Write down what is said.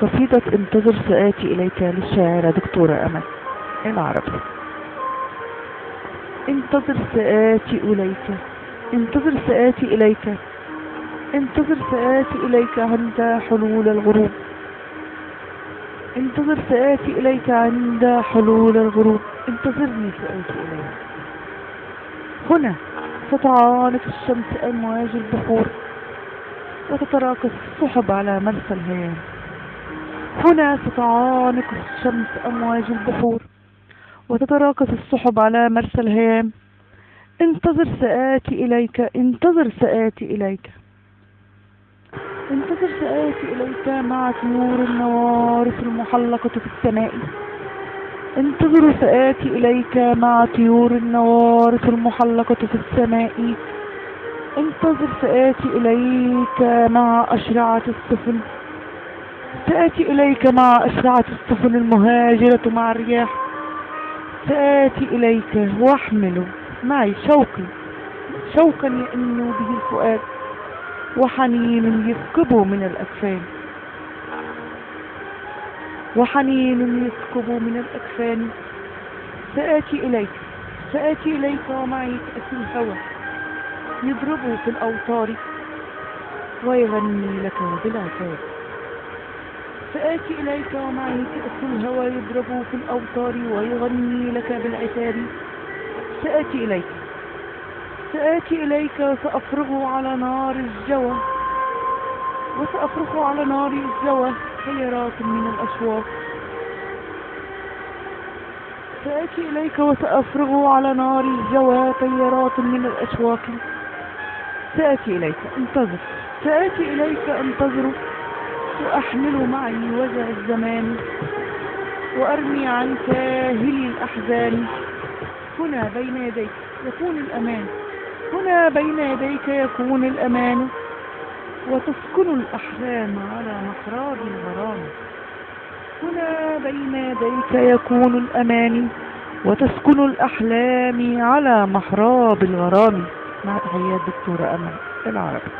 قصيدة انتظر سآتي إليك للشاعرة دكتورة أمل. العربي انتظر سآتي إليك. انتظر سآتي إليك. انتظر سآتي إليك عند حلول الغروب. انتظر سآتي إليك عند حلول الغروب. انتظرني سآتي إليك. هنا ستعانق الشمس أمواج البحور وتتراكس السحب على مرسى الهيام. هنا ستعانق الشمس أمواج البحور وتتراكس السحب على مرسى الهيام. انتظر سآتي إليك انتظر سآتي إليك. انتظر سآتي إليك مع طيور النوارس المحلقة في السماء. انتظر سآتي إليك مع طيور النوارس المحلقة في السماء. انتظر سآتي إليك مع أشرعة السفن. سآتي إليك مع أشرعة السفن المهاجرة مع الرياح سآتي إليك وأحمل معي شوقي شوقا يئن به الفؤاد وحنين يسكب من الأكفان. وحنين يسكب من الأكفان. سآتي إليك سآتي إليك ومعي كأس الهوى. يضرب في الأوتار ويغني لك بالعتاب. سآتي إليك ومعي كأس الهوى يضرب في الأوتار ويغني لك بالعتاب سآتي إليك. سآتي إليك وسأفرغ على نار الجوى. وسأفرغ على نار الجوى خيرات من الأشواق. سآتي إليك وسأفرغ على نار الجوى طيرات من الأشواق. سآتي إليك انتظر. سآتي إليك انتظر. وأحمل معي وجع الزمان وأرمي عن كاهل الأحزان. هنا بين يديك يكون الأمان. هنا بين يديك يكون الأمان. وتسكن الأحلام على محراب الغرام. هنا بين يديك يكون الأمان. وتسكن الأحلام على محراب الغرام. مع تحيات دكتورة أمل العربي.